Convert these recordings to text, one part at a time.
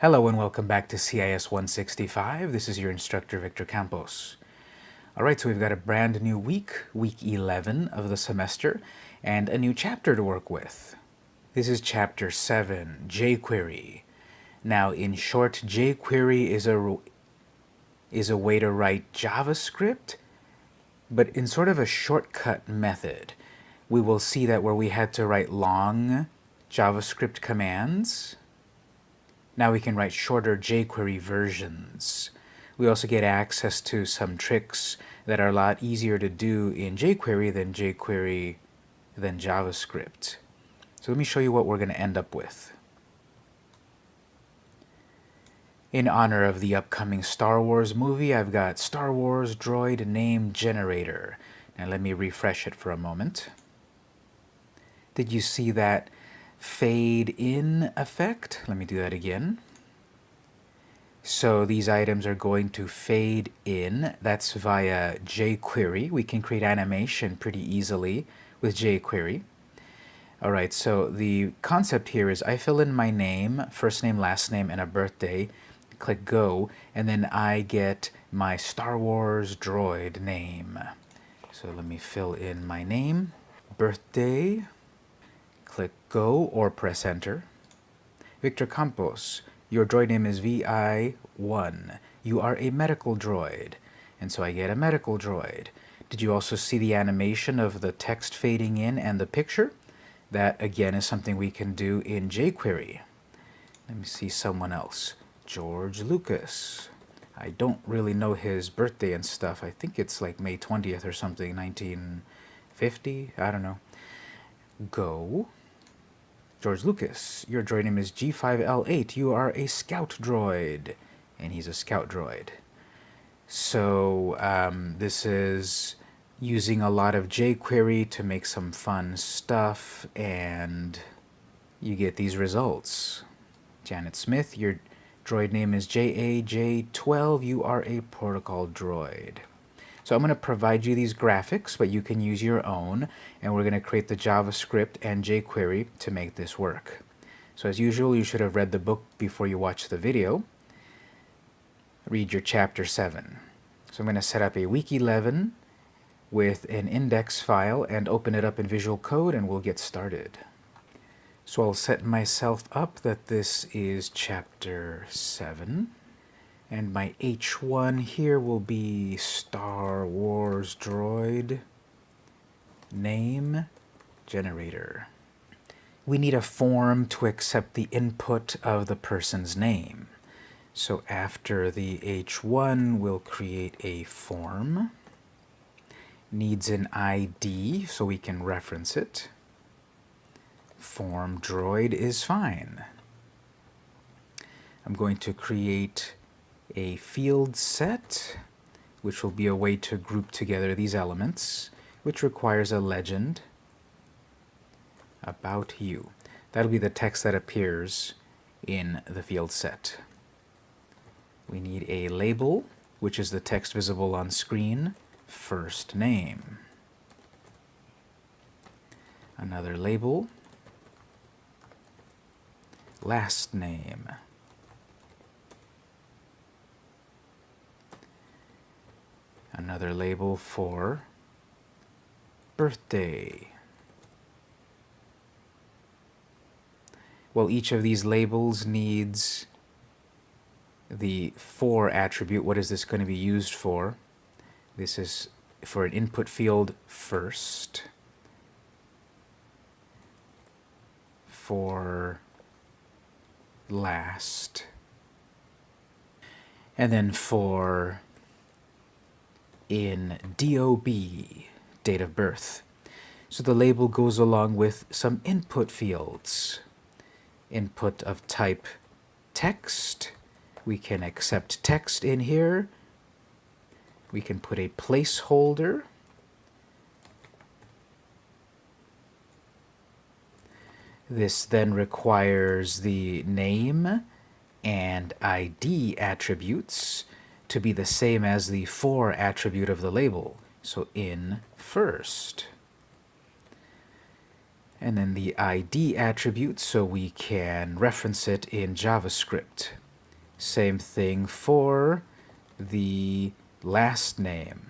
Hello and welcome back to CIS 165. This is your instructor Victor Campos. Alright, so we've got a brand new week, week 11 of the semester, and a new chapter to work with. This is chapter 7, jQuery. Now, in short, jQuery is a, is a way to write JavaScript, but in sort of a shortcut method. We will see that where we had to write long JavaScript commands, now we can write shorter jQuery versions. We also get access to some tricks that are a lot easier to do in jQuery than jQuery than JavaScript. So let me show you what we're going to end up with. In honor of the upcoming Star Wars movie, I've got Star Wars Droid Name Generator. Now let me refresh it for a moment. Did you see that fade in effect. Let me do that again. So these items are going to fade in. That's via jQuery. We can create animation pretty easily with jQuery. All right, so the concept here is I fill in my name, first name, last name, and a birthday, click go, and then I get my Star Wars droid name. So let me fill in my name, birthday, click Go or press Enter. Victor Campos, your droid name is VI1. You are a medical droid. And so I get a medical droid. Did you also see the animation of the text fading in and the picture? That, again, is something we can do in jQuery. Let me see someone else. George Lucas. I don't really know his birthday and stuff. I think it's like May 20th or something, 1950? I don't know. Go. George Lucas, your droid name is G5L8. You are a scout droid. And he's a scout droid. So um, this is using a lot of jQuery to make some fun stuff, and you get these results. Janet Smith, your droid name is JAJ12. You are a protocol droid. So I'm going to provide you these graphics, but you can use your own, and we're going to create the JavaScript and jQuery to make this work. So as usual, you should have read the book before you watch the video. Read your chapter 7. So I'm going to set up a week 11 with an index file and open it up in Visual Code and we'll get started. So I'll set myself up that this is chapter 7. And my H1 here will be Star Wars Droid Name Generator. We need a form to accept the input of the person's name. So after the H1, we'll create a form. Needs an ID so we can reference it. Form droid is fine. I'm going to create a field set, which will be a way to group together these elements, which requires a legend about you. That'll be the text that appears in the field set. We need a label, which is the text visible on screen, first name. Another label, last name. Another label for birthday. Well, each of these labels needs the for attribute. What is this going to be used for? This is for an input field first. For last. And then for in DOB, date of birth. So the label goes along with some input fields. Input of type text. We can accept text in here. We can put a placeholder. This then requires the name and ID attributes to be the same as the for attribute of the label. So in first. And then the ID attribute so we can reference it in JavaScript. Same thing for the last name.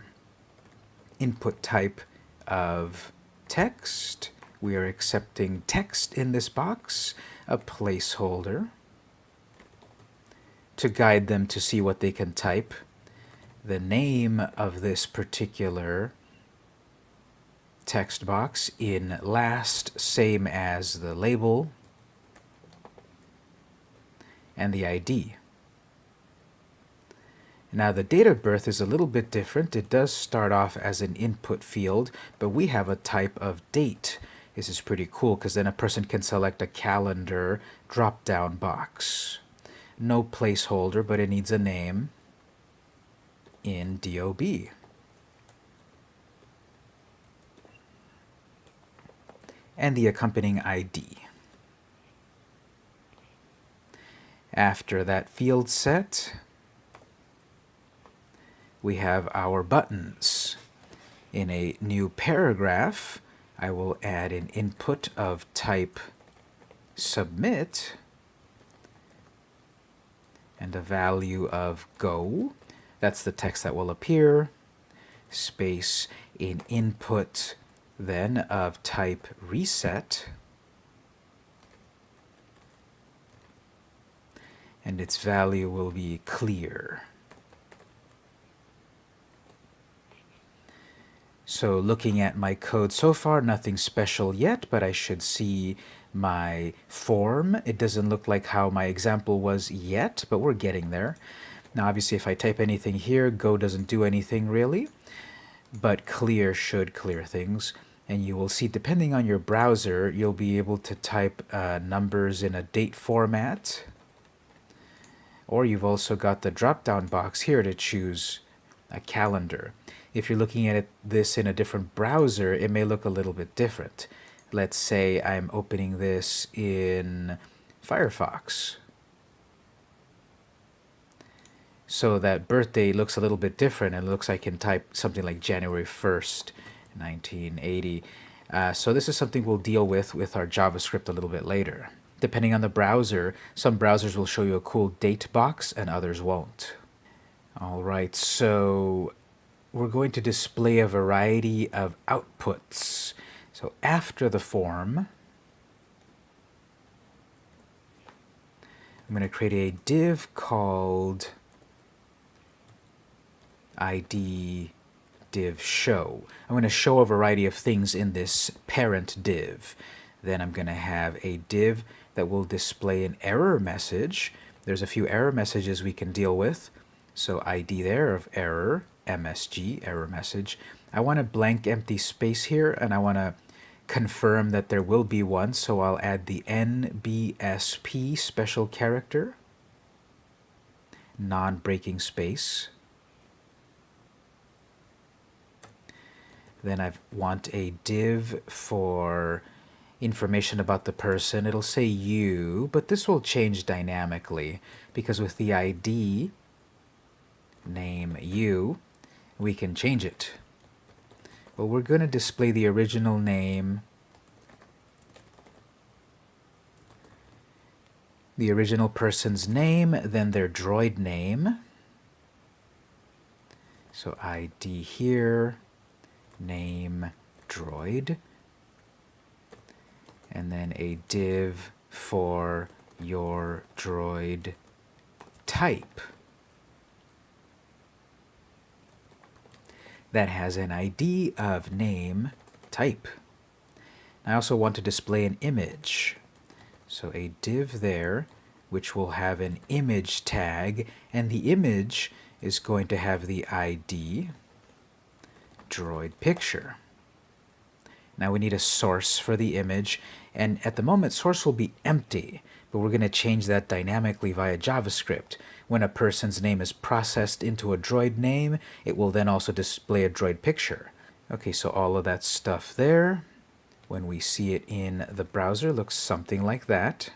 Input type of text. We are accepting text in this box, a placeholder, to guide them to see what they can type. The name of this particular text box in last, same as the label, and the ID. Now the date of birth is a little bit different. It does start off as an input field, but we have a type of date. This is pretty cool because then a person can select a calendar drop-down box. No placeholder, but it needs a name in DOB. And the accompanying ID. After that field set, we have our buttons. In a new paragraph, I will add an input of type submit and a value of go. That's the text that will appear. Space in input then of type reset. and its value will be clear. So looking at my code so far, nothing special yet, but I should see my form. It doesn't look like how my example was yet, but we're getting there. Now obviously if I type anything here, Go doesn't do anything really, but clear should clear things. And you will see, depending on your browser, you'll be able to type uh, numbers in a date format, or you've also got the drop-down box here to choose a calendar. If you're looking at it, this in a different browser, it may look a little bit different. Let's say I'm opening this in Firefox. So that birthday looks a little bit different and looks like I can type something like January 1st, 1980. Uh, so this is something we'll deal with with our JavaScript a little bit later. Depending on the browser, some browsers will show you a cool date box and others won't. All right, so we're going to display a variety of outputs. So after the form, I'm going to create a div called id div show. I'm going to show a variety of things in this parent div. Then I'm going to have a div that will display an error message. There's a few error messages we can deal with. So ID there of error, MSG, error message. I want a blank empty space here and I want to confirm that there will be one. So I'll add the NBSP special character, non-breaking space. Then I want a div for information about the person. It'll say you, but this will change dynamically because with the ID name you, we can change it. Well, we're going to display the original name, the original person's name, then their droid name. So ID here, name droid. And then a div for your droid type that has an ID of name type. I also want to display an image. So a div there, which will have an image tag, and the image is going to have the ID droid picture. Now we need a source for the image, and at the moment source will be empty, but we're going to change that dynamically via JavaScript. When a person's name is processed into a droid name, it will then also display a droid picture. Okay, so all of that stuff there, when we see it in the browser, looks something like that.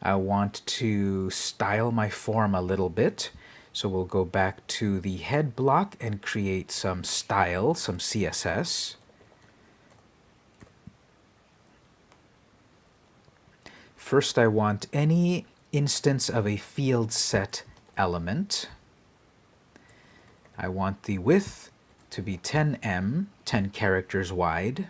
I want to style my form a little bit. So we'll go back to the head block and create some style, some CSS. First, I want any instance of a field set element. I want the width to be 10m, 10 characters wide.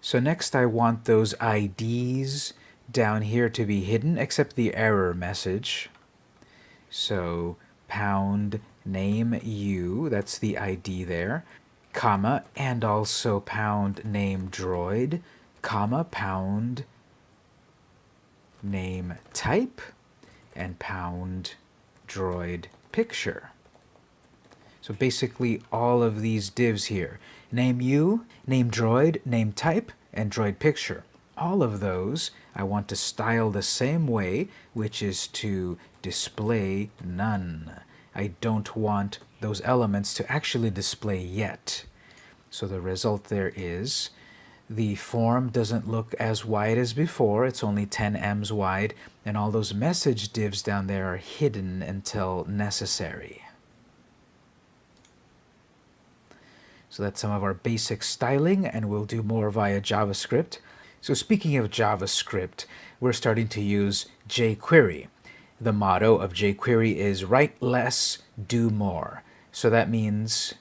So next I want those IDs down here to be hidden, except the error message. So pound name u, that's the ID there, comma, and also pound name droid, comma, pound name type, and pound droid picture. So basically all of these divs here, name you, name droid, name type, and droid picture. All of those I want to style the same way, which is to display none. I don't want those elements to actually display yet. So the result there is the form doesn't look as wide as before, it's only 10 ems wide, and all those message divs down there are hidden until necessary. So that's some of our basic styling, and we'll do more via JavaScript. So speaking of JavaScript, we're starting to use jQuery. The motto of jQuery is write less, do more. So that means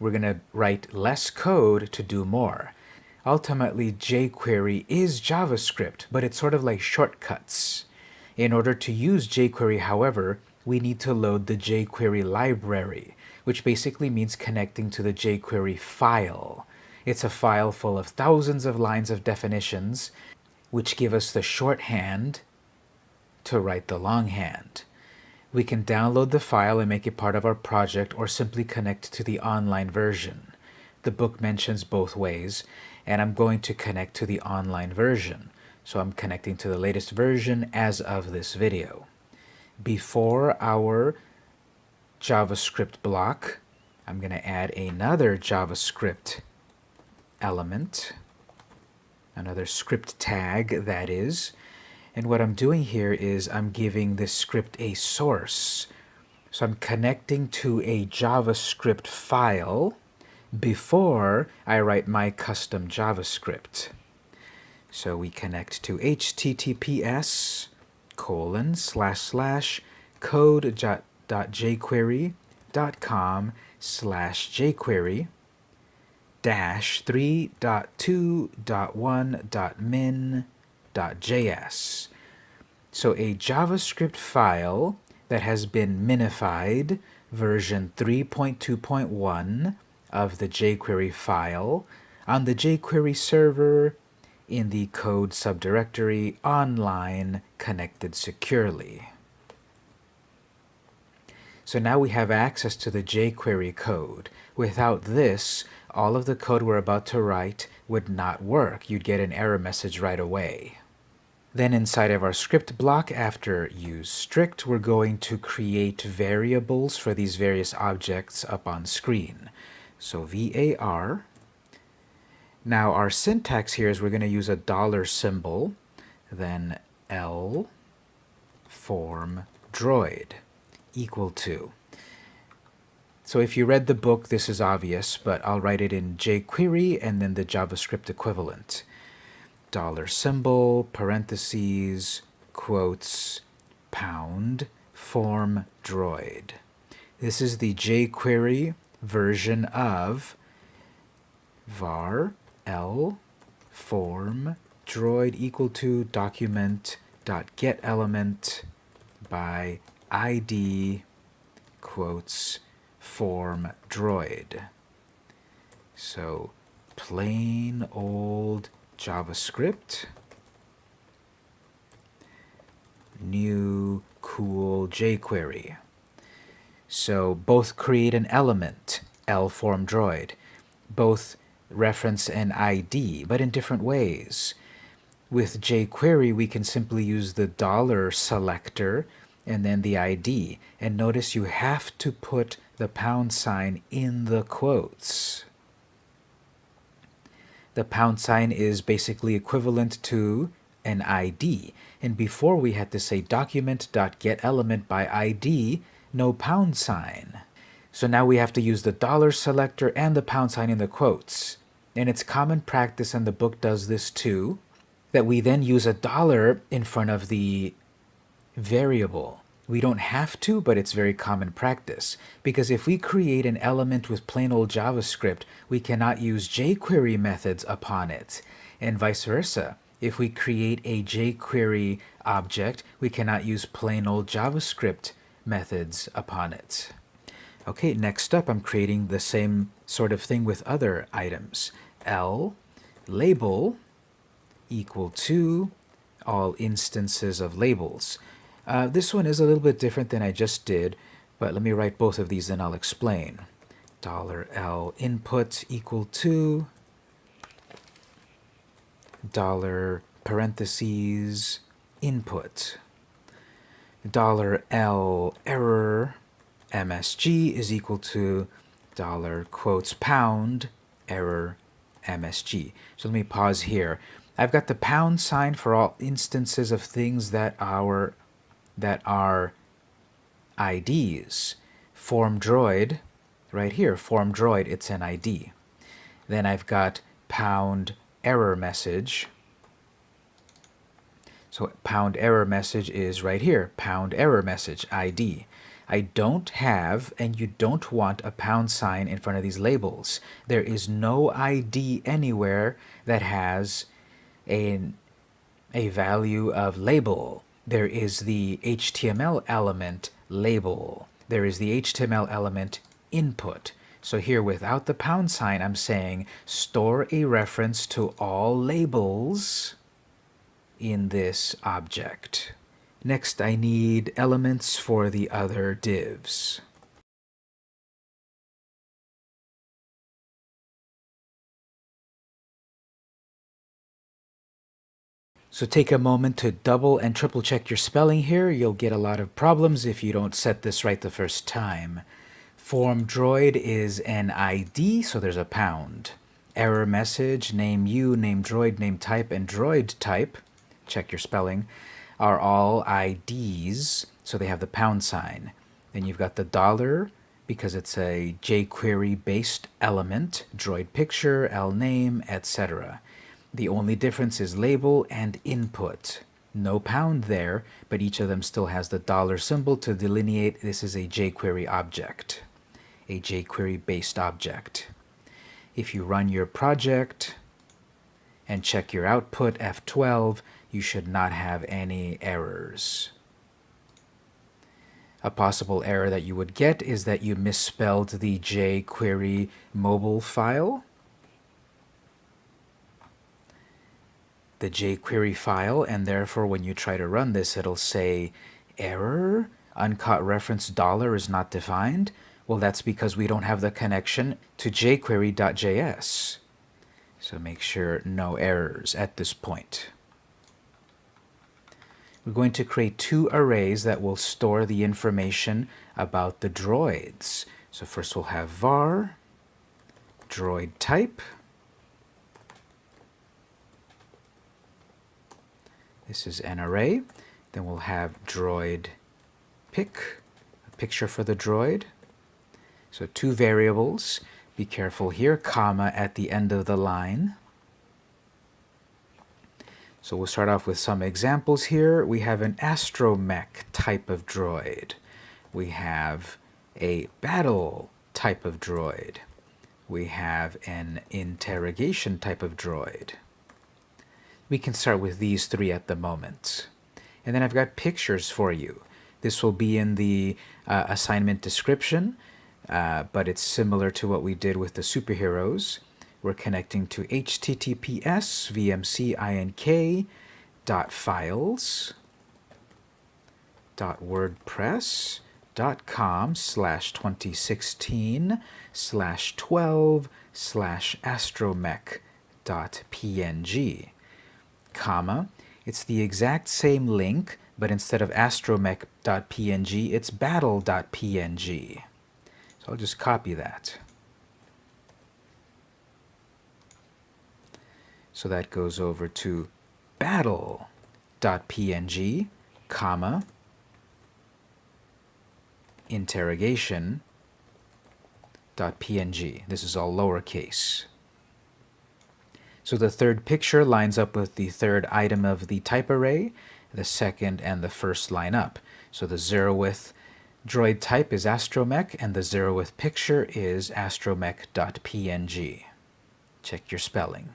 we're going to write less code to do more. Ultimately, jQuery is JavaScript, but it's sort of like shortcuts. In order to use jQuery, however, we need to load the jQuery library which basically means connecting to the jQuery file. It's a file full of thousands of lines of definitions, which give us the shorthand to write the longhand. We can download the file and make it part of our project or simply connect to the online version. The book mentions both ways, and I'm going to connect to the online version. So I'm connecting to the latest version as of this video. Before our JavaScript block. I'm going to add another JavaScript element, another script tag that is. And what I'm doing here is I'm giving this script a source. So I'm connecting to a JavaScript file before I write my custom JavaScript. So we connect to https colon slash slash code jquery.com slash jquery dash 3.2.1.min.js. So a JavaScript file that has been minified, version 3.2.1 of the jQuery file, on the jQuery server in the code subdirectory online connected securely. So now we have access to the jQuery code. Without this, all of the code we're about to write would not work. You'd get an error message right away. Then inside of our script block, after use strict, we're going to create variables for these various objects up on screen. So var. Now our syntax here is we're going to use a dollar symbol, then L form droid equal to. So if you read the book, this is obvious, but I'll write it in jQuery and then the JavaScript equivalent. Dollar symbol, parentheses, quotes, pound, form droid. This is the jQuery version of var l form droid equal to document dot get element by id quotes form droid. So plain old JavaScript, new cool jQuery. So both create an element, L-form droid. Both reference an ID, but in different ways. With jQuery, we can simply use the dollar selector and then the ID. And notice you have to put the pound sign in the quotes. The pound sign is basically equivalent to an ID. And before we had to say document.getElement by ID, no pound sign. So now we have to use the dollar selector and the pound sign in the quotes. And it's common practice, and the book does this too, that we then use a dollar in front of the variable. We don't have to, but it's very common practice. Because if we create an element with plain old JavaScript, we cannot use jQuery methods upon it, and vice versa. If we create a jQuery object, we cannot use plain old JavaScript methods upon it. Okay, next up, I'm creating the same sort of thing with other items. L label equal to all instances of labels. Uh, this one is a little bit different than I just did, but let me write both of these and I'll explain. Dollar $L input equal to dollar parentheses input. Dollar $L error MSG is equal to dollar quotes pound error MSG. So let me pause here. I've got the pound sign for all instances of things that are that are IDs. Form droid, right here, form droid, it's an ID. Then I've got pound error message. So pound error message is right here, pound error message, ID. I don't have and you don't want a pound sign in front of these labels. There is no ID anywhere that has a, a value of label there is the HTML element label. There is the HTML element input. So here without the pound sign, I'm saying store a reference to all labels in this object. Next, I need elements for the other divs. So take a moment to double and triple check your spelling here. You'll get a lot of problems if you don't set this right the first time. Form droid is an ID, so there's a pound. Error message, name you, name droid, name type, and droid type, check your spelling, are all IDs, so they have the pound sign. Then you've got the dollar, because it's a jQuery based element, droid picture, L name, etc. The only difference is label and input. No pound there, but each of them still has the dollar symbol to delineate this is a jQuery object, a jQuery-based object. If you run your project and check your output F12, you should not have any errors. A possible error that you would get is that you misspelled the jQuery mobile file the jQuery file, and therefore when you try to run this, it'll say error, uncaught reference dollar is not defined. Well, that's because we don't have the connection to jQuery.js. So make sure no errors at this point. We're going to create two arrays that will store the information about the droids. So first we'll have var droid type This is an array. Then we'll have droid pic, a picture for the droid. So two variables. Be careful here, comma at the end of the line. So we'll start off with some examples here. We have an astromech type of droid. We have a battle type of droid. We have an interrogation type of droid we can start with these three at the moment. And then I've got pictures for you. This will be in the uh, assignment description, uh, but it's similar to what we did with the superheroes. We're connecting to https vmcink dot files dot wordpress dot com slash 2016 slash 12 slash astromech dot png comma, it's the exact same link, but instead of astromech.png, it's battle.png. So I'll just copy that. So that goes over to battle.png, comma, interrogation, .png. This is all lowercase. So the third picture lines up with the third item of the type array. the second and the first line up. So the zeroth droid type is astromech, and the zeroth picture is astromech.png. Check your spelling.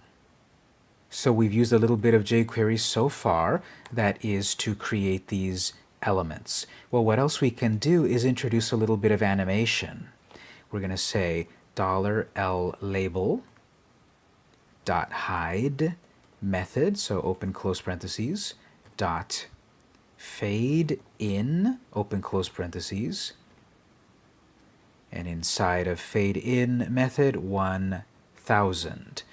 So we've used a little bit of jQuery so far, that is to create these elements. Well, what else we can do is introduce a little bit of animation. We're going to say dollar $L label dot hide method, so open close parentheses, dot fade in, open close parentheses, and inside of fade in method 1000.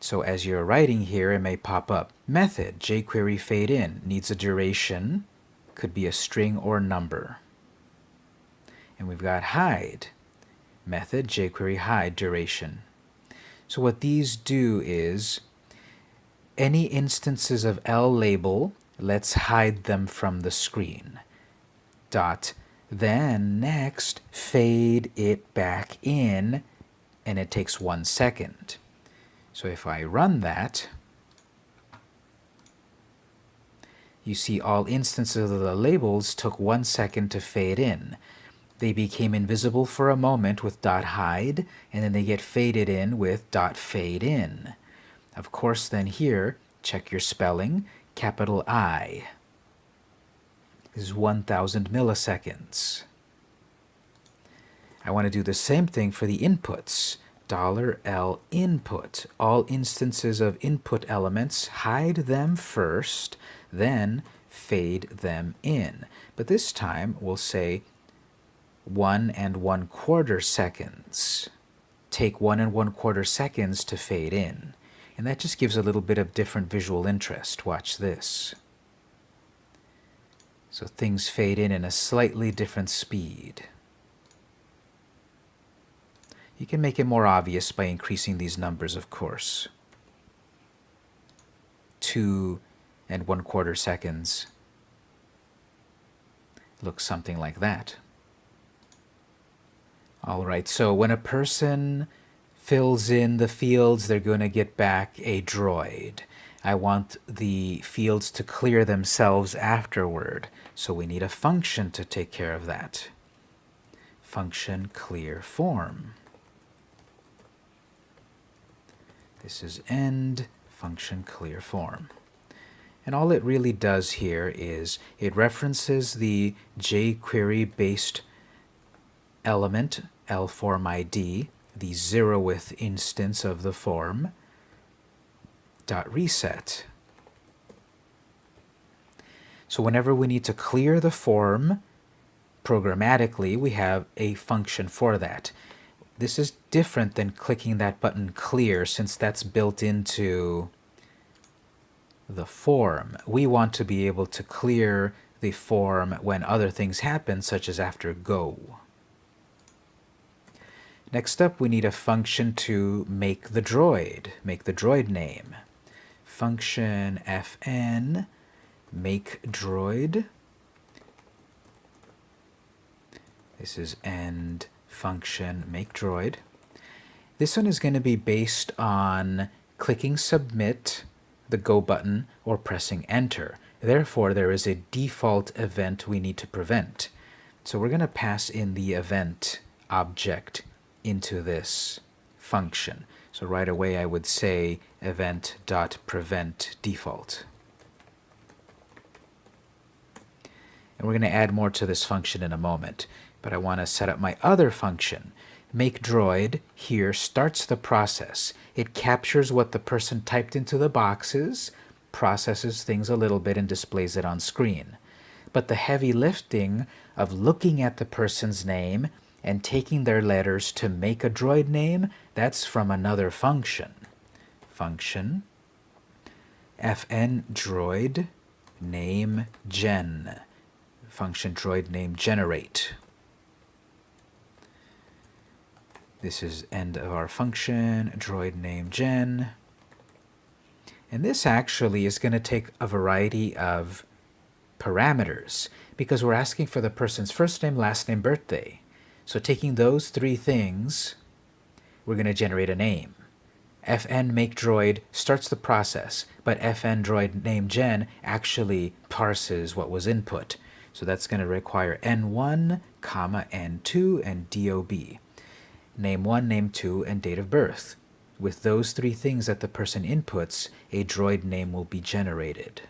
So as you're writing here, it may pop up. Method, jQuery fade in, needs a duration, could be a string or number. And we've got hide, method, jQuery hide duration. So what these do is, any instances of L label, let's hide them from the screen. Dot, then next, fade it back in, and it takes one second. So if I run that, you see all instances of the labels took one second to fade in. They became invisible for a moment with dot hide, and then they get faded in with dot fade in. Of course, then here, check your spelling, capital I is 1000 milliseconds. I want to do the same thing for the inputs. $L input. All instances of input elements, hide them first, then fade them in. But this time we'll say 1 and 1 quarter seconds. Take 1 and 1 quarter seconds to fade in. And that just gives a little bit of different visual interest. Watch this. So things fade in in a slightly different speed. You can make it more obvious by increasing these numbers, of course. Two and one quarter seconds looks something like that. All right, so when a person fills in the fields, they're going to get back a droid. I want the fields to clear themselves afterward, so we need a function to take care of that. Function clear form. This is end function clear form. And all it really does here is it references the jQuery based element lformid, the zeroth instance of the form, dot reset. So whenever we need to clear the form programmatically, we have a function for that. This is different than clicking that button clear since that's built into the form. We want to be able to clear the form when other things happen, such as after go. Next up, we need a function to make the droid, make the droid name. Function fn make droid. This is end function make droid. This one is going to be based on clicking submit, the go button, or pressing enter. Therefore, there is a default event we need to prevent. So we're going to pass in the event object into this function. So right away I would say event.prevent default. And we're going to add more to this function in a moment but I want to set up my other function. Make droid here starts the process. It captures what the person typed into the boxes, processes things a little bit, and displays it on screen. But the heavy lifting of looking at the person's name and taking their letters to make a droid name, that's from another function. Function fn droid name gen. Function droid name generate. This is end of our function, droid name gen. And this actually is going to take a variety of parameters because we're asking for the person's first name, last name, birthday. So taking those three things, we're going to generate a name. fn make droid starts the process, but fn droid name gen actually parses what was input. So that's going to require n1, comma n2, and dob. Name 1, name 2, and date of birth. With those three things that the person inputs, a droid name will be generated.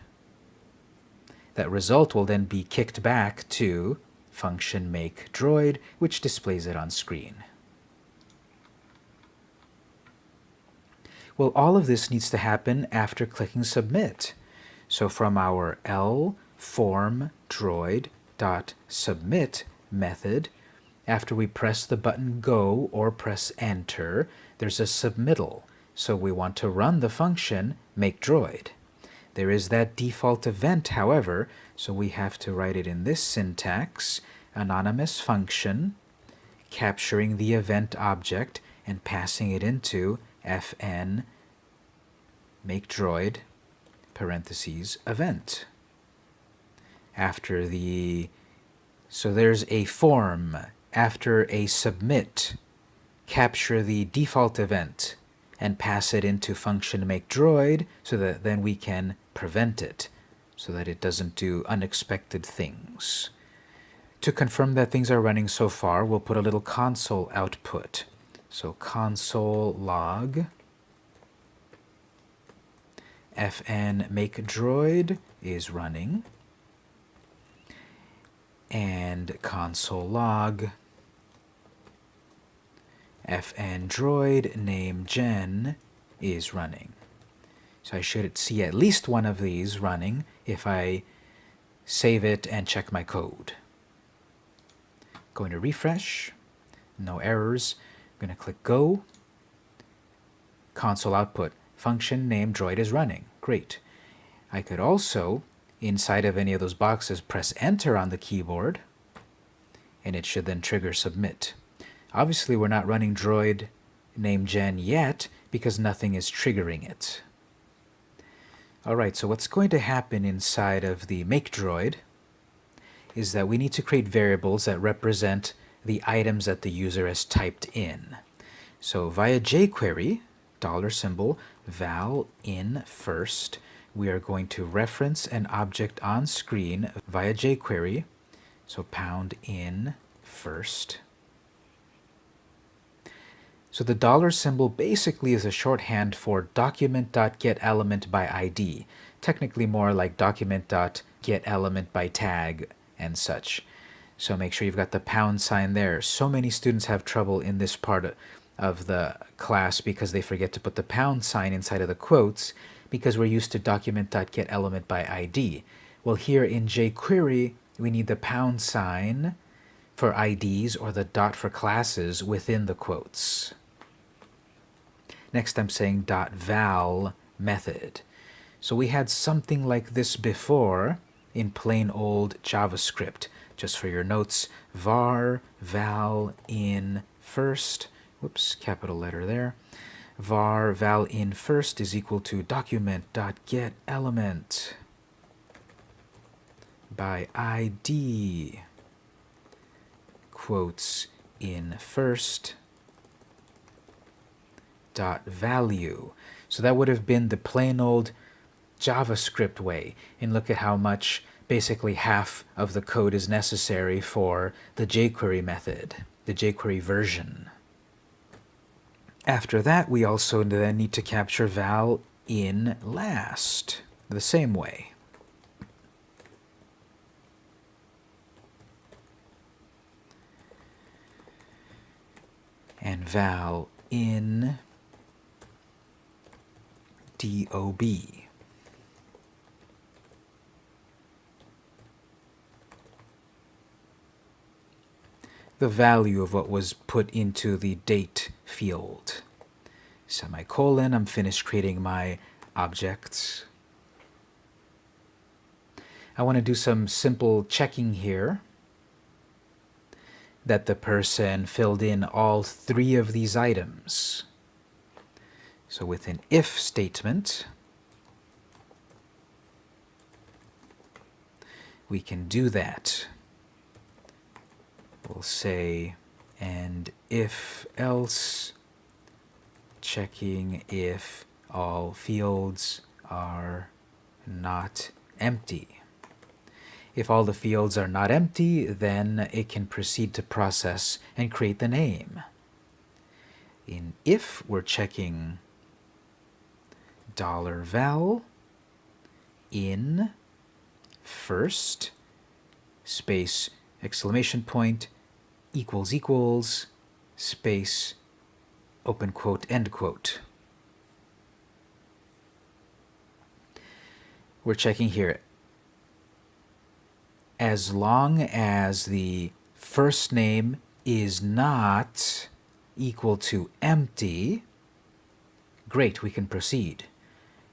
That result will then be kicked back to function make droid, which displays it on screen. Well, all of this needs to happen after clicking submit. So from our L form droid dot submit method, after we press the button go or press enter, there's a submittal. So we want to run the function make droid. There is that default event, however, so we have to write it in this syntax, anonymous function, capturing the event object and passing it into fn make droid parentheses event. After the, so there's a form. After a submit, capture the default event and pass it into function make droid so that then we can prevent it so that it doesn't do unexpected things. To confirm that things are running so far, we'll put a little console output. So console log fn make droid is running and console log fn droid name gen is running. So I should see at least one of these running if I save it and check my code. Going to refresh, no errors. I'm going to click go. Console output, function name droid is running. Great. I could also, inside of any of those boxes, press enter on the keyboard, and it should then trigger submit. Obviously, we're not running droid name gen yet because nothing is triggering it. Alright, so what's going to happen inside of the make droid is that we need to create variables that represent the items that the user has typed in. So via jQuery, dollar symbol, val in first, we are going to reference an object on screen via jQuery, so pound in first. So the dollar symbol basically is a shorthand for document.getElementById, by ID, technically more like document.getElementByTag by tag and such. So make sure you've got the pound sign there. So many students have trouble in this part of the class because they forget to put the pound sign inside of the quotes because we're used to document.getElementById. by ID. Well, here in jQuery, we need the pound sign for IDs or the dot for classes within the quotes. Next I'm saying dot val method. So we had something like this before in plain old JavaScript. Just for your notes, var val in first, whoops, capital letter there, var val in first is equal to document dot get element by ID quotes in first dot value. So that would have been the plain old JavaScript way. And look at how much, basically half of the code is necessary for the jQuery method, the jQuery version. After that, we also then need to capture val in last, the same way. And val in DOB. The value of what was put into the date field. Semicolon, I'm finished creating my objects. I want to do some simple checking here that the person filled in all three of these items. So with an if statement, we can do that. We'll say, and if else checking if all fields are not empty. If all the fields are not empty, then it can proceed to process and create the name. In if, we're checking dollar $val in first space exclamation point equals equals space open quote end quote. We're checking here as long as the first name is not equal to empty, great, we can proceed.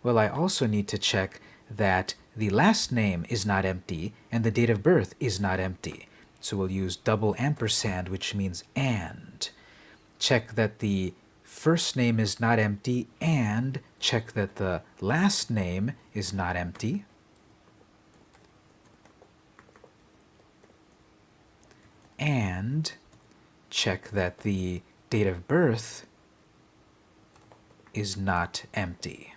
Well, I also need to check that the last name is not empty and the date of birth is not empty. So we'll use double ampersand, which means and. Check that the first name is not empty and check that the last name is not empty. And check that the date of birth is not empty.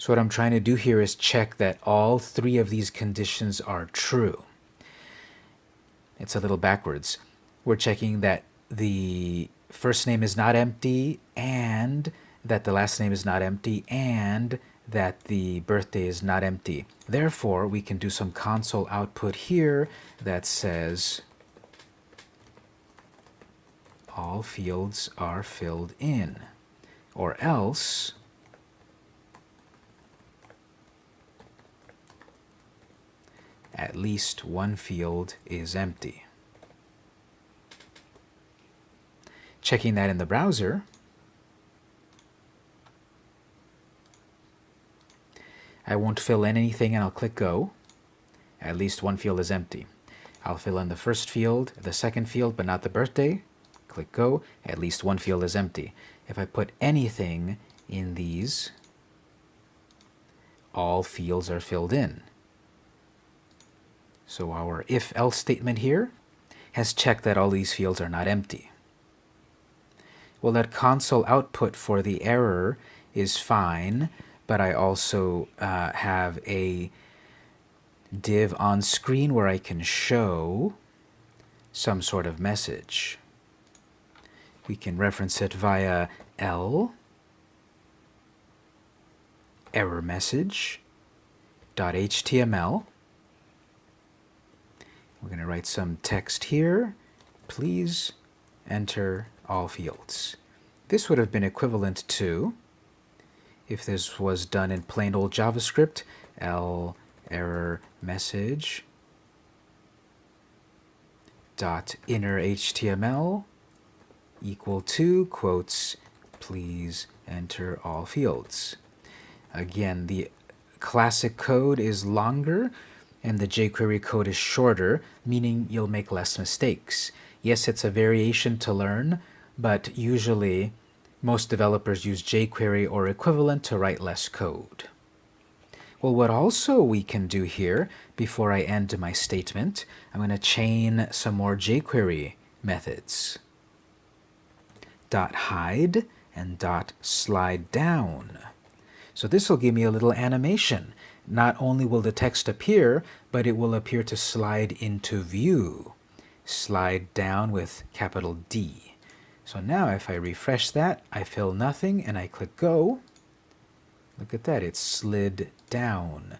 So what I'm trying to do here is check that all three of these conditions are true. It's a little backwards. We're checking that the first name is not empty and that the last name is not empty and that the birthday is not empty. Therefore, we can do some console output here that says all fields are filled in. Or else at least one field is empty. Checking that in the browser, I won't fill in anything and I'll click Go. At least one field is empty. I'll fill in the first field, the second field, but not the birthday. Click Go. At least one field is empty. If I put anything in these, all fields are filled in. So our if-else statement here has checked that all these fields are not empty. Well, that console output for the error is fine, but I also uh, have a div on screen where I can show some sort of message. We can reference it via L error message .html we're going to write some text here. Please enter all fields. This would have been equivalent to, if this was done in plain old JavaScript, L error message dot inner HTML equal to quotes please enter all fields. Again, the classic code is longer, and the jQuery code is shorter, meaning you'll make less mistakes. Yes, it's a variation to learn, but usually most developers use jQuery or equivalent to write less code. Well, what also we can do here, before I end my statement, I'm going to chain some more jQuery methods. Dot hide and dot slide down. So this will give me a little animation not only will the text appear, but it will appear to slide into view. Slide down with capital D. So now if I refresh that, I fill nothing and I click go. Look at that, it slid down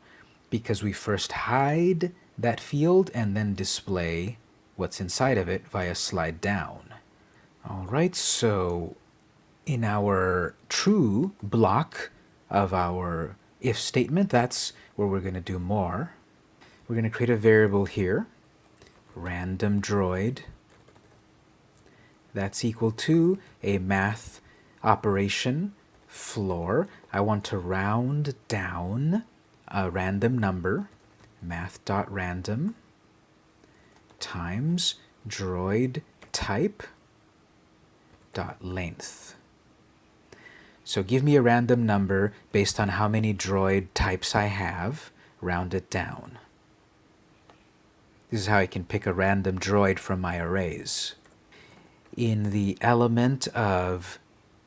because we first hide that field and then display what's inside of it via slide down. All right, so in our true block of our if statement, that's where we're going to do more. We're going to create a variable here, random droid. That's equal to a math operation floor. I want to round down a random number, math.random times droid type dot length. So give me a random number based on how many droid types I have, round it down. This is how I can pick a random droid from my arrays. In the element of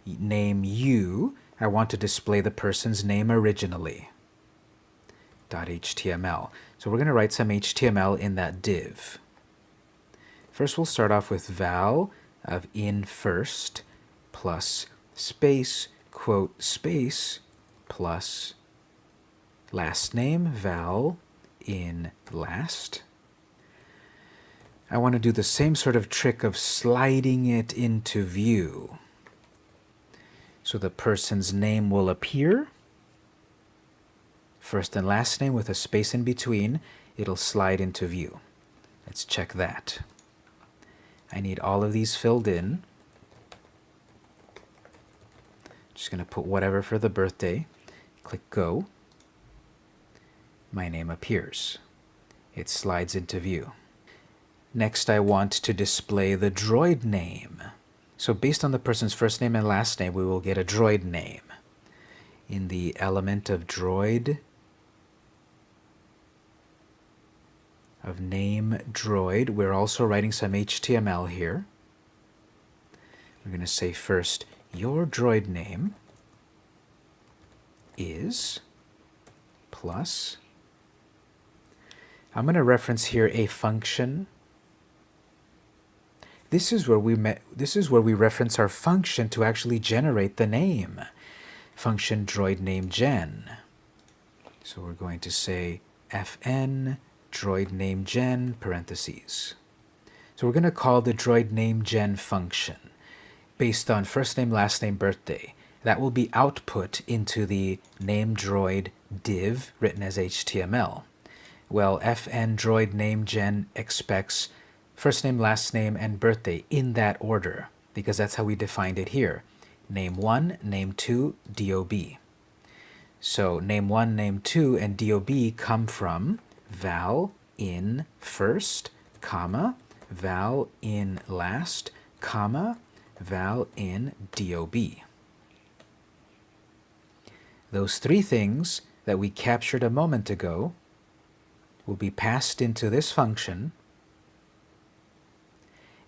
name u, I want to display the person's name originally. .html. So we're going to write some HTML in that div. First we'll start off with val of in first plus space quote space plus last name val in last. I want to do the same sort of trick of sliding it into view. So the person's name will appear first and last name with a space in between, it'll slide into view. Let's check that. I need all of these filled in. Just going to put whatever for the birthday. Click Go. My name appears. It slides into view. Next, I want to display the droid name. So based on the person's first name and last name, we will get a droid name. In the element of droid, of name droid. We're also writing some HTML here. We're going to say first, your droid name is plus. I'm going to reference here a function. This is where we met, this is where we reference our function to actually generate the name. Function droid name gen. So we're going to say fn droid name gen parentheses. So we're going to call the droid name gen function based on first name, last name, birthday. That will be output into the name droid div written as HTML. Well, fn droid name gen expects first name, last name, and birthday in that order because that's how we defined it here. Name 1, name 2, DOB. So name 1, name 2, and DOB come from val in first, comma, val in last, comma, val in DOB. Those three things that we captured a moment ago will be passed into this function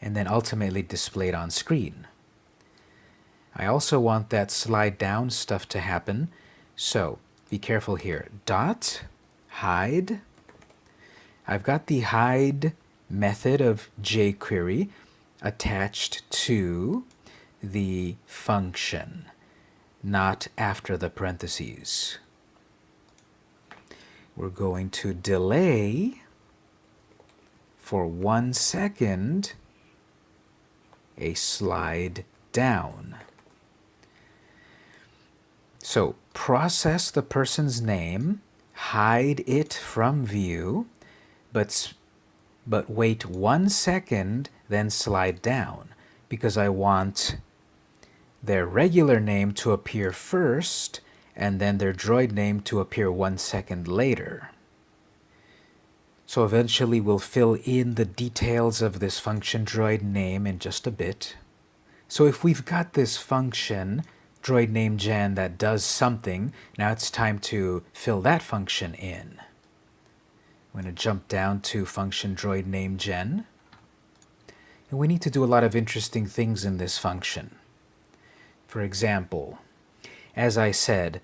and then ultimately displayed on screen. I also want that slide down stuff to happen, so be careful here. Dot hide I've got the hide method of jQuery attached to the function, not after the parentheses. We're going to delay for one second a slide down. So process the person's name, hide it from view, but, but wait one second, then slide down because I want their regular name to appear first and then their droid name to appear one second later. So eventually we'll fill in the details of this function droid name in just a bit. So if we've got this function, droid name gen, that does something, now it's time to fill that function in. I'm going to jump down to function droid name gen. We need to do a lot of interesting things in this function. For example, as I said,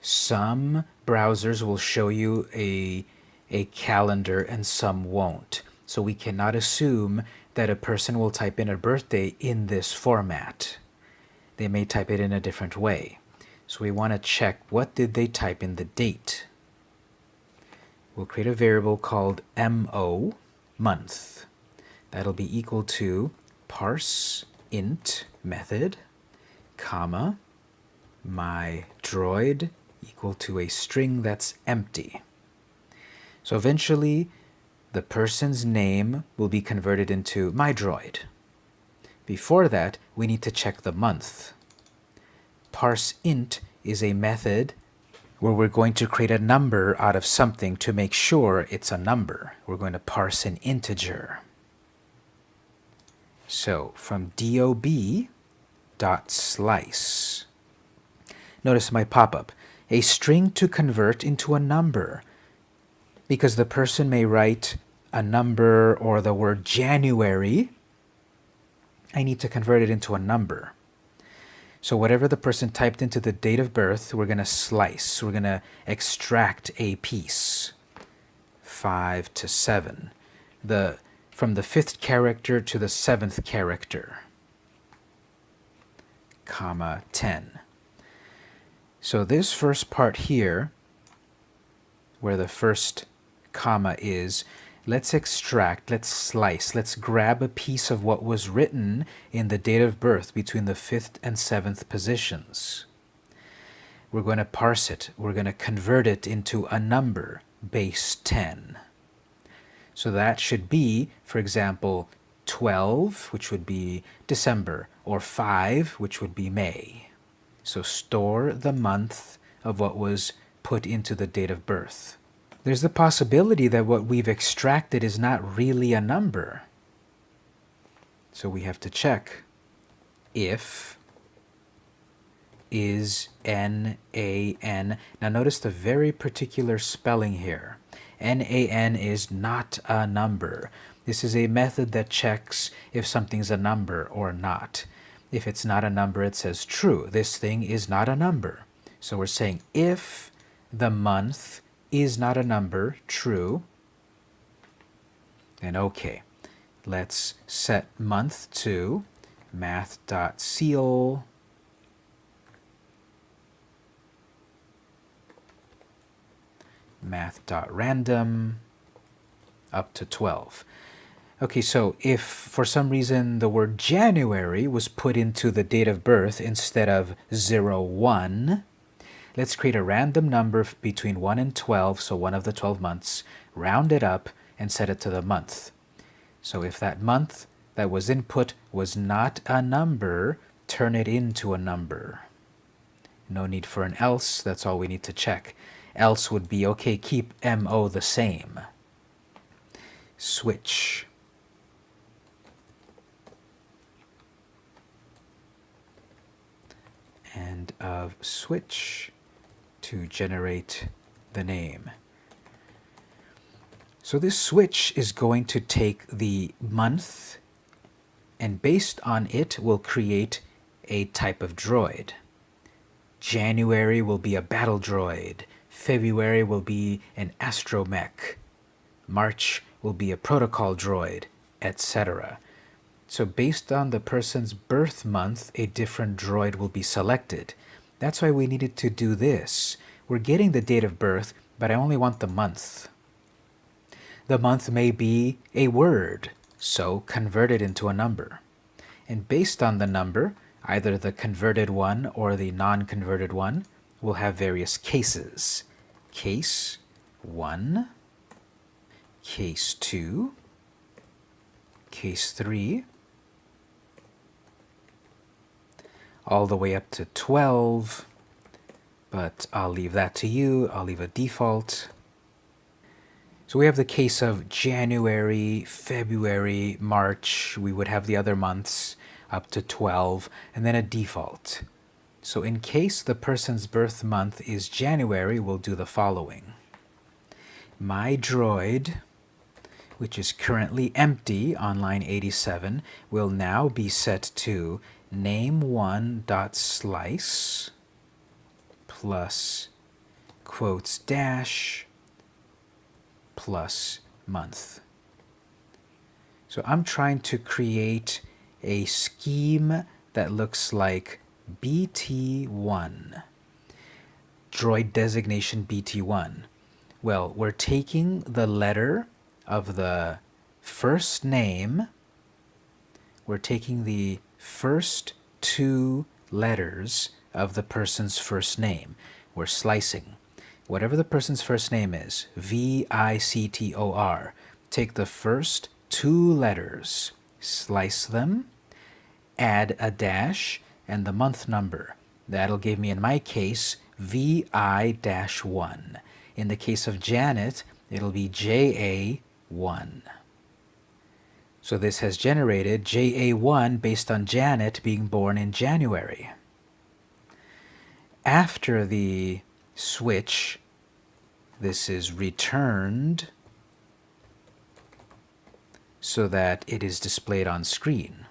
some browsers will show you a, a calendar and some won't. So we cannot assume that a person will type in a birthday in this format. They may type it in a different way. So we want to check what did they type in the date we'll create a variable called mo month. That'll be equal to parse int method, comma, my droid equal to a string that's empty. So eventually, the person's name will be converted into my droid. Before that, we need to check the month. Parse int is a method where we're going to create a number out of something to make sure it's a number. We're going to parse an integer. So from dob dot slice. Notice my pop-up. A string to convert into a number. Because the person may write a number or the word January, I need to convert it into a number. So whatever the person typed into the date of birth, we're going to slice. We're going to extract a piece. 5 to 7. The, from the fifth character to the seventh character. Comma 10. So this first part here, where the first comma is, let's extract, let's slice, let's grab a piece of what was written in the date of birth between the fifth and seventh positions. We're going to parse it. We're going to convert it into a number, base 10. So that should be, for example, 12, which would be December, or 5, which would be May. So store the month of what was put into the date of birth there's the possibility that what we've extracted is not really a number. So we have to check if is N-A-N. Now notice the very particular spelling here. N-A-N is not a number. This is a method that checks if something's a number or not. If it's not a number, it says true. This thing is not a number. So we're saying if the month is not a number, true, then okay. Let's set month to math.ceil math.random up to 12. Okay, so if for some reason the word January was put into the date of birth instead of 01, Let's create a random number between 1 and 12, so one of the 12 months, round it up, and set it to the month. So if that month that was input was not a number, turn it into a number. No need for an else, that's all we need to check. Else would be, okay, keep MO the same. Switch. And of switch to generate the name. So this switch is going to take the month and based on it will create a type of droid. January will be a battle droid. February will be an astromech. March will be a protocol droid, etc. So based on the person's birth month, a different droid will be selected. That's why we needed to do this. We're getting the date of birth, but I only want the month. The month may be a word, so convert it into a number. And based on the number, either the converted one or the non-converted one, will have various cases. Case 1, case 2, case 3, all the way up to 12, but I'll leave that to you. I'll leave a default. So we have the case of January, February, March. We would have the other months up to 12, and then a default. So in case the person's birth month is January, we'll do the following. My droid, which is currently empty on line 87, will now be set to name1.slice plus quotes dash plus month. So I'm trying to create a scheme that looks like BT1, droid designation BT1. Well, we're taking the letter of the first name, we're taking the first two letters of the person's first name. We're slicing. Whatever the person's first name is, V-I-C-T-O-R, take the first two letters, slice them, add a dash, and the month number. That'll give me, in my case, VI-1. In the case of Janet, it'll be JA1. So this has generated JA1 based on Janet being born in January. After the switch, this is returned so that it is displayed on screen.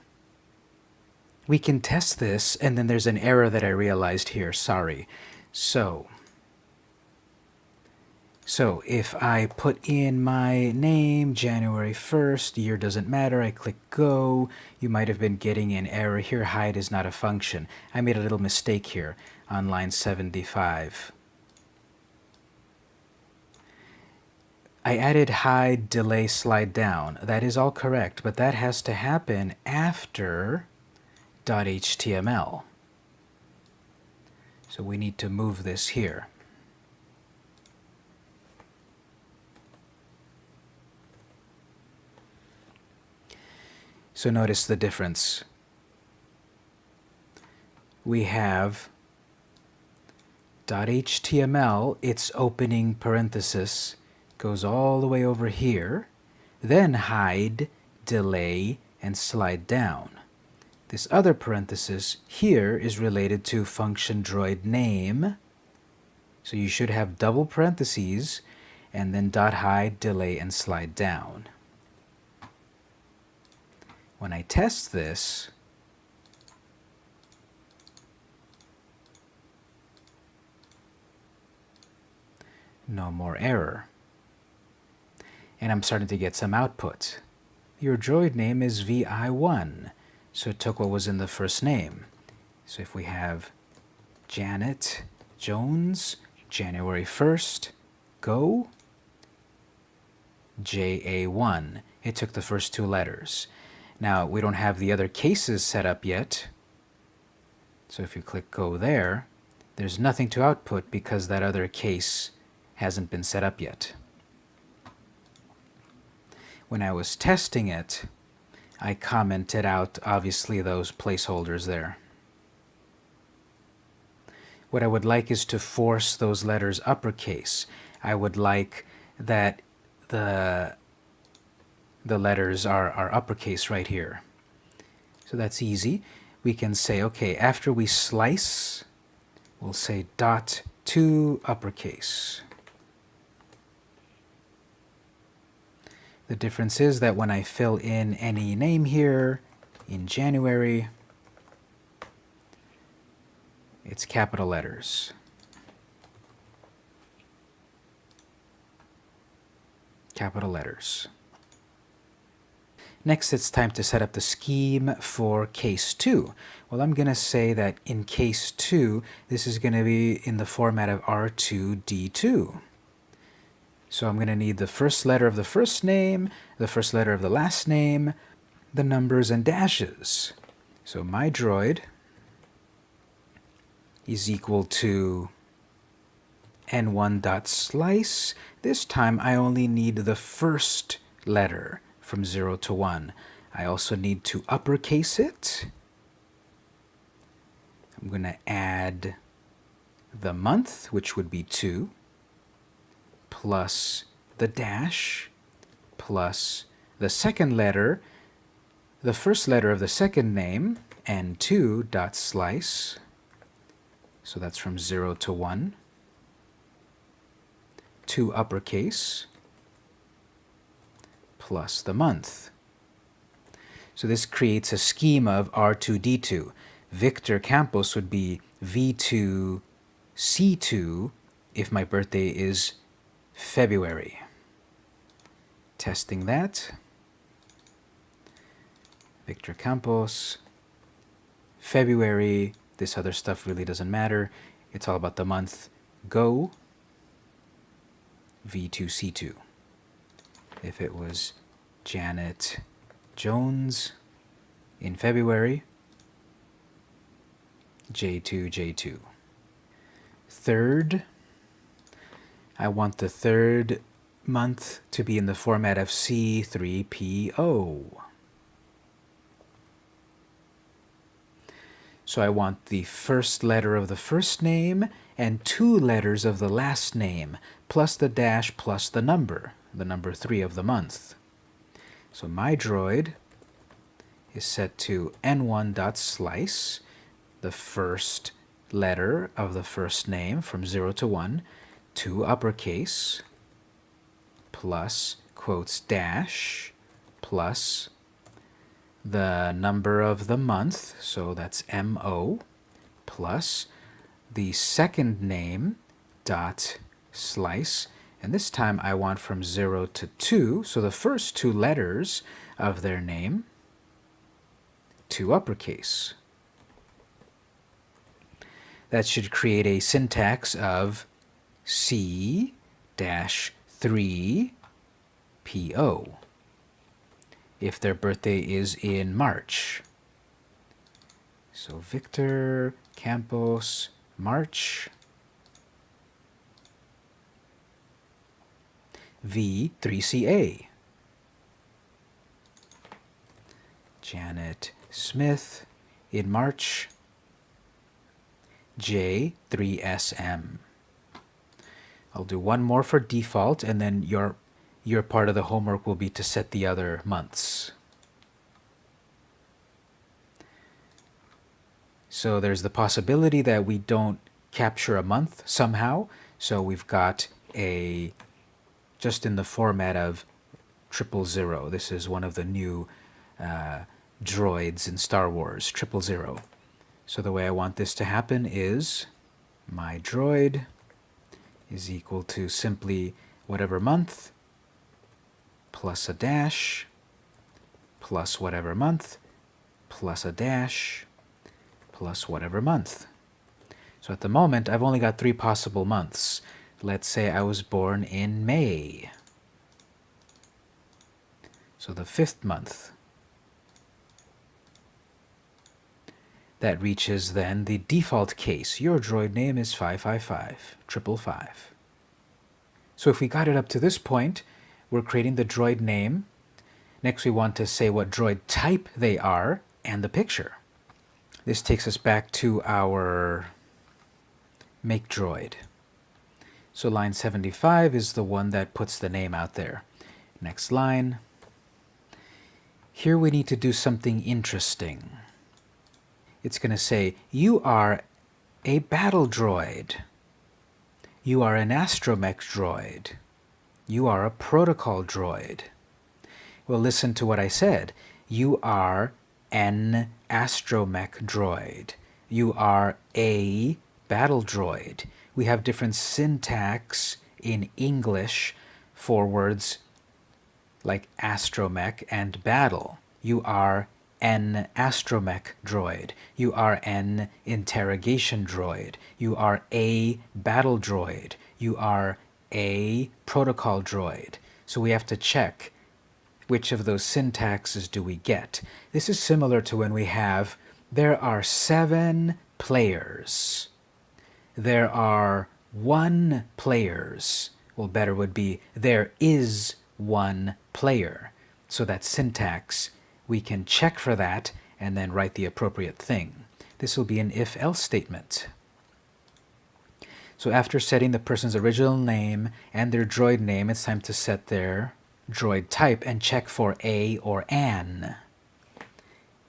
We can test this, and then there's an error that I realized here, sorry. So, so if I put in my name, January 1st, year doesn't matter, I click go, you might have been getting an error here, hide is not a function. I made a little mistake here on line 75. I added hide, delay, slide down. That is all correct, but that has to happen after .html. So we need to move this here. So notice the difference. We have .html, its opening parenthesis, goes all the way over here, then hide, delay, and slide down. This other parenthesis here is related to function droid name. So you should have double parentheses and then dot hide, delay, and slide down. When I test this, no more error. And I'm starting to get some output. Your droid name is VI1. So it took what was in the first name. So if we have Janet Jones, January 1st, go, JA1. It took the first two letters. Now, we don't have the other cases set up yet. So if you click go there, there's nothing to output because that other case hasn't been set up yet. When I was testing it, I commented out, obviously, those placeholders there. What I would like is to force those letters uppercase. I would like that the, the letters are, are uppercase right here. So that's easy. We can say, okay, after we slice, we'll say dot to uppercase. The difference is that when I fill in any name here in January, it's capital letters. Capital letters. Next, it's time to set up the scheme for case 2. Well, I'm going to say that in case 2, this is going to be in the format of R2D2. So I'm going to need the first letter of the first name, the first letter of the last name, the numbers and dashes. So my droid is equal to n1.slice. This time I only need the first letter from 0 to 1. I also need to uppercase it. I'm going to add the month, which would be 2 plus the dash plus the second letter, the first letter of the second name, and 2 dot slice. So that's from 0 to 1. to uppercase plus the month. So this creates a schema of R2D2. Victor Campos would be V2C2 if my birthday is February. Testing that. Victor Campos. February. This other stuff really doesn't matter. It's all about the month. Go. V2C2. If it was Janet Jones in February, J2, J2. Third, I want the third month to be in the format of C3PO. So I want the first letter of the first name and two letters of the last name, plus the dash plus the number, the number 3 of the month. So my droid is set to n1.slice, the first letter of the first name from 0 to 1, to uppercase plus quotes dash plus the number of the month, so that's MO, plus the second name dot slice, and this time I want from 0 to 2, so the first two letters of their name to uppercase. That should create a syntax of C dash 3 PO if their birthday is in March. So Victor Campos March V3CA. Janet Smith in March J3SM. I'll do one more for default and then your your part of the homework will be to set the other months. So there's the possibility that we don't capture a month somehow. So we've got a, just in the format of triple zero. This is one of the new uh, droids in Star Wars, triple zero. So the way I want this to happen is my droid is equal to simply whatever month plus a dash plus whatever month plus a dash plus whatever month. So at the moment, I've only got three possible months. Let's say I was born in May. So the fifth month. That reaches then the default case. Your droid name is 555, triple five. So if we got it up to this point, we're creating the droid name. Next, we want to say what droid type they are and the picture. This takes us back to our make droid. So line 75 is the one that puts the name out there. Next line. Here we need to do something interesting. It's going to say, you are a battle droid. You are an astromech droid. You are a protocol droid. Well, listen to what I said. You are an astromech droid. You are a battle droid. We have different syntax in English for words like astromech and battle. You are an astromech droid. You are an interrogation droid. You are a battle droid. You are a protocol droid. So we have to check which of those syntaxes do we get. This is similar to when we have, there are seven players. There are one players. Well, better would be, there is one player. So that syntax, we can check for that and then write the appropriate thing. This will be an if-else statement. So after setting the person's original name and their droid name, it's time to set their droid type and check for a or an.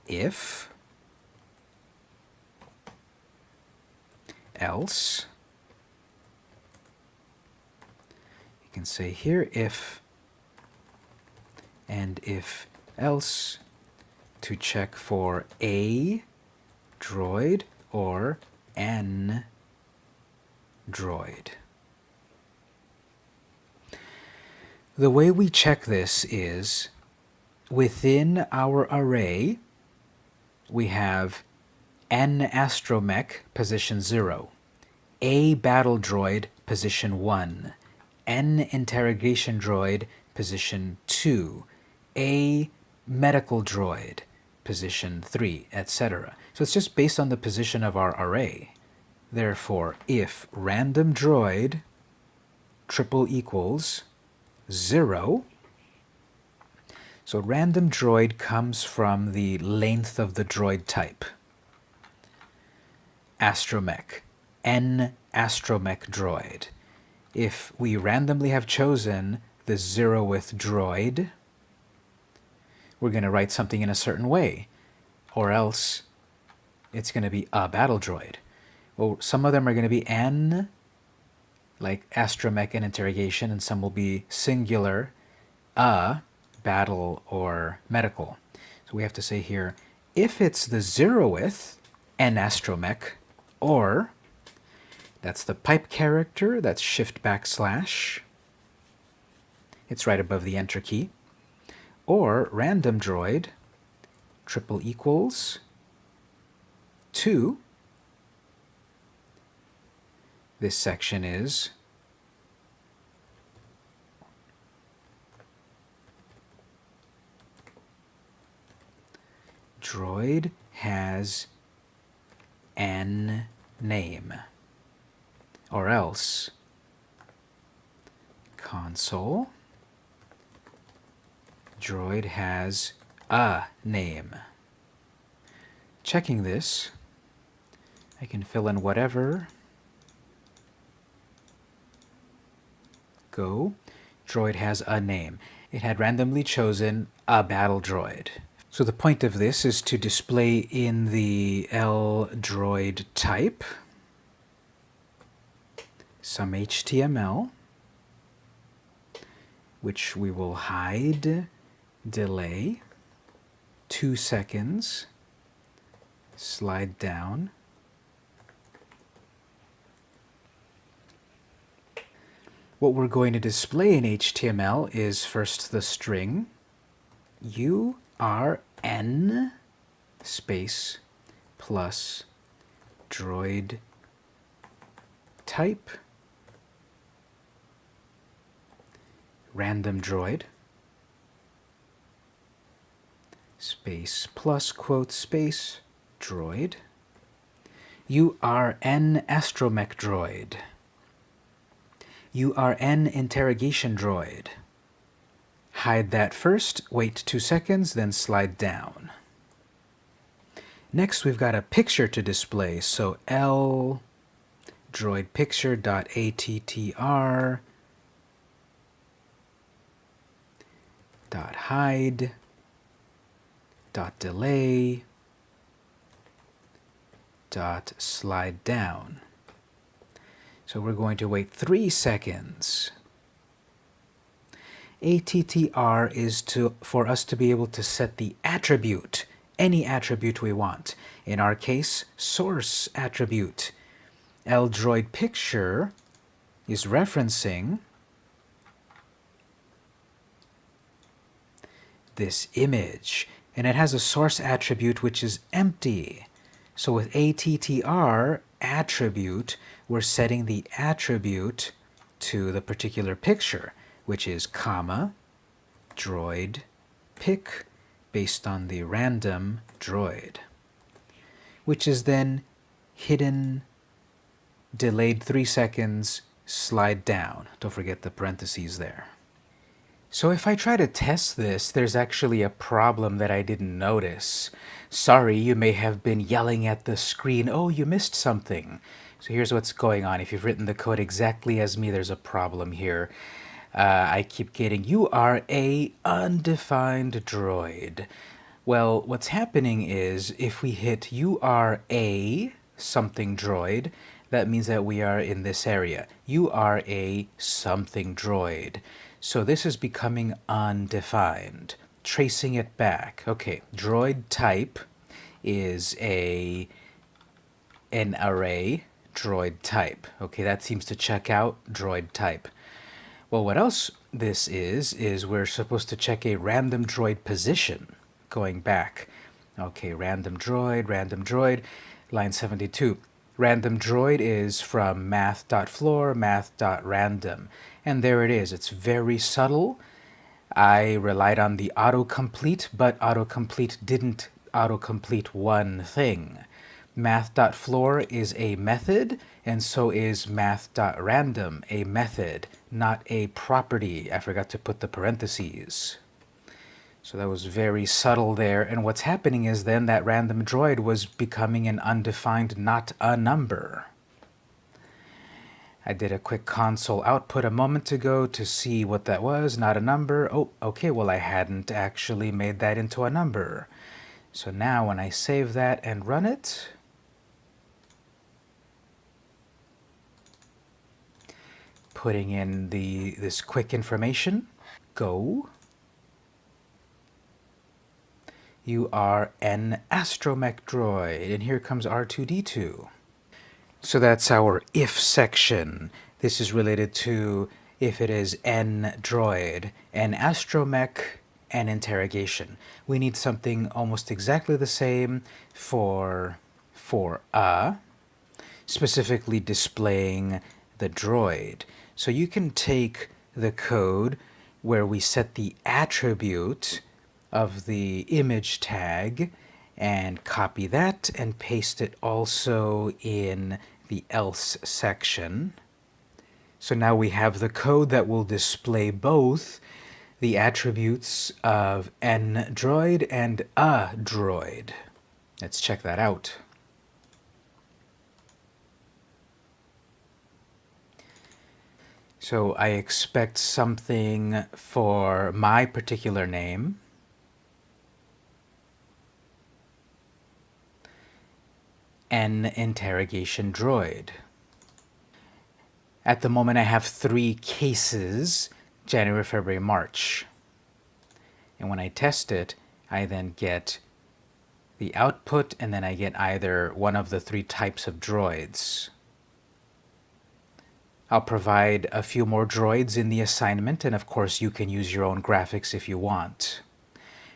If, else, you can say here if and if else to check for a droid or an droid. The way we check this is within our array, we have n astromech position 0, a battle droid position 1, n interrogation droid position 2, a medical droid position 3, etc. So it's just based on the position of our array. Therefore, if random droid triple equals 0, so random droid comes from the length of the droid type. Astromech, n astromech droid. If we randomly have chosen the zeroth droid, we're going to write something in a certain way, or else it's going to be a battle droid. Well, some of them are going to be n, like astromech and interrogation, and some will be singular, a, battle, or medical. So we have to say here, if it's the zeroth n astromech, or that's the pipe character, that's shift backslash, it's right above the enter key, or random droid, triple equals 2, this section is droid has an name. Or else console droid has a name. Checking this, I can fill in whatever. Go. Droid has a name. It had randomly chosen a battle droid. So the point of this is to display in the L droid type some HTML, which we will hide, delay, two seconds, slide down, What we're going to display in HTML is first the string, you rn space plus droid type random droid space plus quote space droid. You are an astromech droid. You are an interrogation droid. Hide that first, wait two seconds, then slide down. Next, we've got a picture to display, so L droid picture dot attr dot hide dot delay dot slide down. So we're going to wait three seconds ATTR is to for us to be able to set the attribute, any attribute we want. In our case, source attribute. LDroid picture is referencing this image, and it has a source attribute which is empty. So with ATTR attribute, we're setting the attribute to the particular picture which is comma droid pick based on the random droid, which is then hidden, delayed three seconds, slide down. Don't forget the parentheses there. So if I try to test this, there's actually a problem that I didn't notice. Sorry, you may have been yelling at the screen, oh, you missed something. So here's what's going on. If you've written the code exactly as me, there's a problem here uh, I keep getting, you are a undefined droid. Well, what's happening is if we hit you are a something droid, that means that we are in this area. You are a something droid. So this is becoming undefined. Tracing it back. Okay, droid type is a an array droid type. Okay, that seems to check out droid type. Well, what else this is, is we're supposed to check a random droid position going back. Okay, random droid, random droid, line 72. Random droid is from math.floor, math.random. And there it is. It's very subtle. I relied on the autocomplete, but autocomplete didn't autocomplete one thing. Math.floor is a method, and so is math.random a method, not a property. I forgot to put the parentheses. So that was very subtle there. And what's happening is then that random droid was becoming an undefined not a number. I did a quick console output a moment ago to see what that was, not a number. Oh, okay, well I hadn't actually made that into a number. So now when I save that and run it, putting in the this quick information. Go. You are an astromech droid, and here comes R2-D2. So that's our if section. This is related to if it is an droid, an astromech, an interrogation. We need something almost exactly the same for, for a, specifically displaying the droid. So you can take the code where we set the attribute of the image tag and copy that and paste it also in the else section. So now we have the code that will display both the attributes of an droid and a droid. Let's check that out. So I expect something for my particular name. An interrogation droid. At the moment I have three cases, January, February, March. And when I test it, I then get the output and then I get either one of the three types of droids. I'll provide a few more droids in the assignment, and of course you can use your own graphics if you want.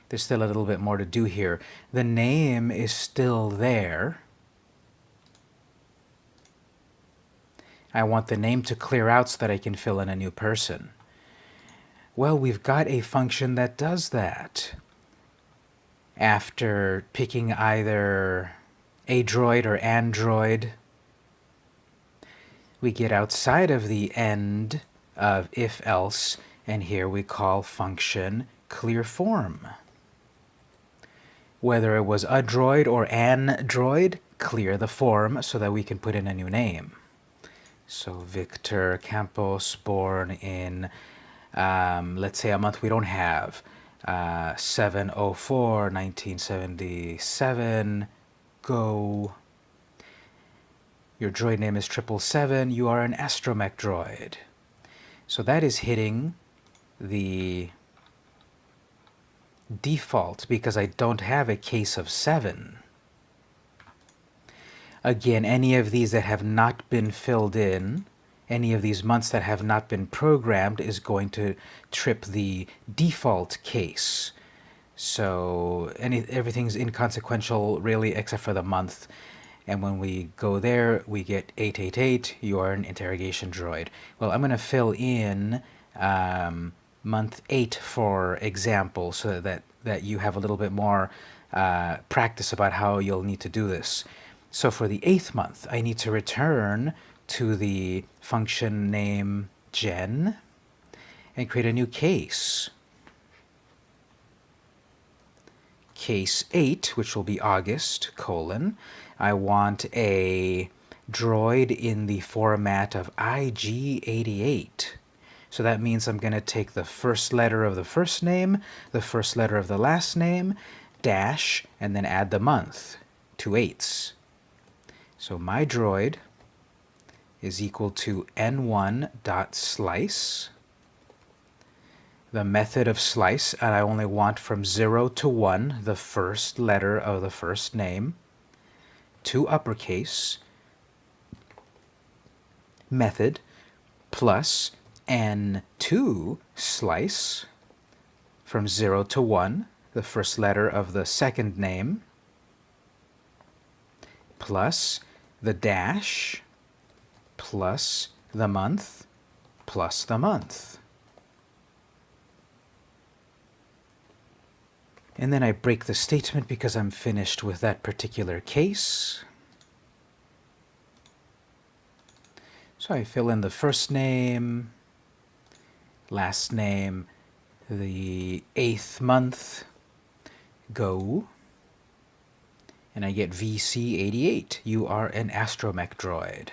There's still a little bit more to do here. The name is still there. I want the name to clear out so that I can fill in a new person. Well, we've got a function that does that. After picking either a droid or android, we get outside of the end of if-else, and here we call function clear form. Whether it was a droid or an droid, clear the form so that we can put in a new name. So Victor Campos, born in, um, let's say a month we don't have, uh, 704, 1977, go your droid name is 777. You are an astromech droid. So that is hitting the default because I don't have a case of 7. Again, any of these that have not been filled in, any of these months that have not been programmed is going to trip the default case. So any, everything's inconsequential really except for the month and when we go there, we get 888, you are an interrogation droid. Well, I'm going to fill in um, month 8, for example, so that, that you have a little bit more uh, practice about how you'll need to do this. So for the eighth month, I need to return to the function name gen and create a new case. Case 8, which will be August, colon, I want a droid in the format of IG88. So that means I'm going to take the first letter of the first name, the first letter of the last name, dash, and then add the month, two eights. So my droid is equal to n1 dot slice. The method of slice, and I only want from 0 to 1, the first letter of the first name to uppercase method plus n2 slice from 0 to 1, the first letter of the second name, plus the dash, plus the month, plus the month. And then I break the statement because I'm finished with that particular case. So I fill in the first name, last name, the eighth month, go, and I get VC88. You are an astromech droid.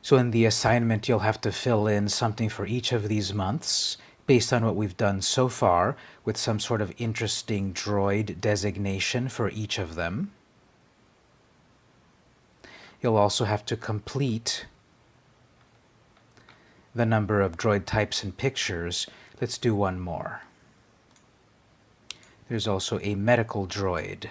So in the assignment, you'll have to fill in something for each of these months based on what we've done so far with some sort of interesting droid designation for each of them. You'll also have to complete the number of droid types and pictures. Let's do one more. There's also a medical droid.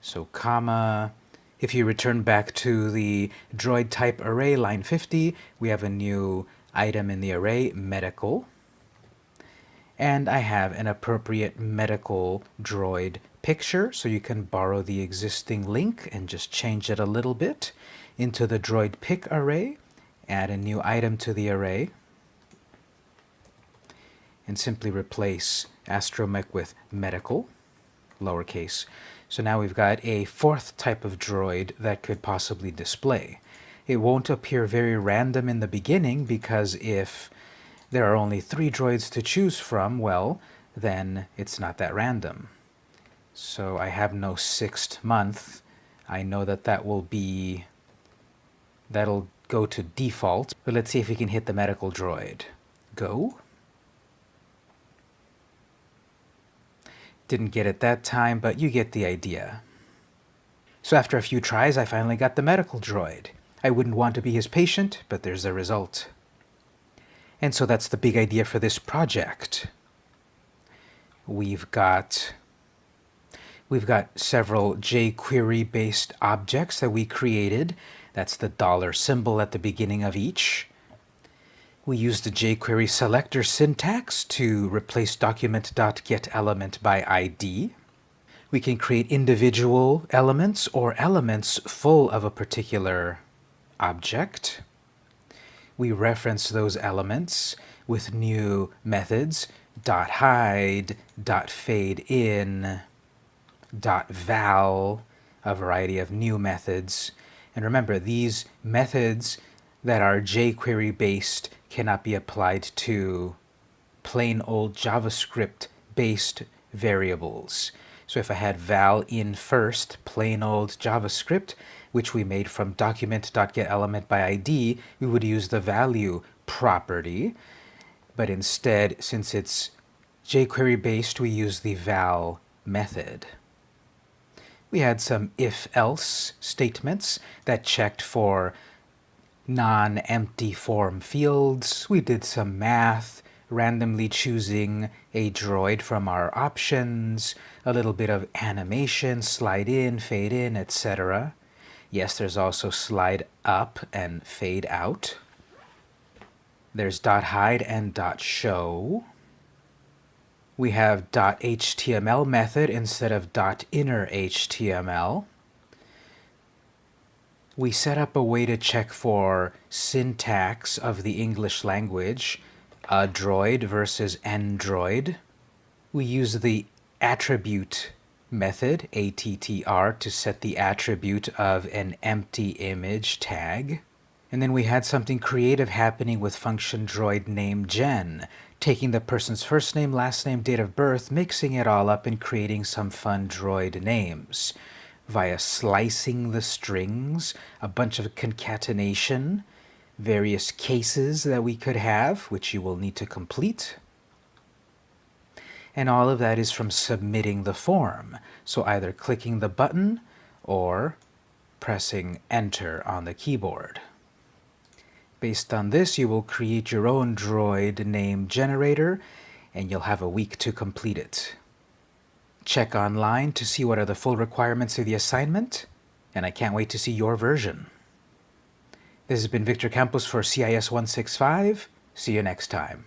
So comma, if you return back to the droid type array, line 50, we have a new item in the array, medical. And I have an appropriate medical droid picture, so you can borrow the existing link and just change it a little bit into the droid pic array, add a new item to the array, and simply replace astromech with medical, lowercase. So now we've got a fourth type of droid that could possibly display. It won't appear very random in the beginning because if there are only three droids to choose from, well, then it's not that random. So I have no sixth month. I know that that will be, that'll go to default. But let's see if we can hit the medical droid. Go. Didn't get it that time, but you get the idea. So after a few tries, I finally got the medical droid. I wouldn't want to be his patient, but there's a result. And so that's the big idea for this project. We've got we've got several jQuery based objects that we created. That's the dollar symbol at the beginning of each. We use the jQuery selector syntax to replace document.getElement by ID. We can create individual elements or elements full of a particular object. We reference those elements with new methods hide, dot fade in, dot val, a variety of new methods. And remember, these methods that are jQuery based cannot be applied to plain old JavaScript based variables. So if I had val in first, plain old JavaScript, which we made from document.getElement by ID, we would use the value property. But instead, since it's jQuery based, we use the val method. We had some if-else statements that checked for non-empty form fields. We did some math, randomly choosing a droid from our options, a little bit of animation, slide in, fade in, etc. Yes, there's also slide up and fade out. There's dot hide and dot show. We have dot HTML method instead of dot inner HTML we set up a way to check for syntax of the English language, adroid versus android. We use the attribute method, ATTR, to set the attribute of an empty image tag. And then we had something creative happening with function droid name gen, taking the person's first name, last name, date of birth, mixing it all up and creating some fun droid names via slicing the strings, a bunch of concatenation, various cases that we could have, which you will need to complete. And all of that is from submitting the form. So either clicking the button or pressing enter on the keyboard. Based on this, you will create your own droid name generator and you'll have a week to complete it. Check online to see what are the full requirements of the assignment, and I can't wait to see your version. This has been Victor Campos for CIS 165. See you next time.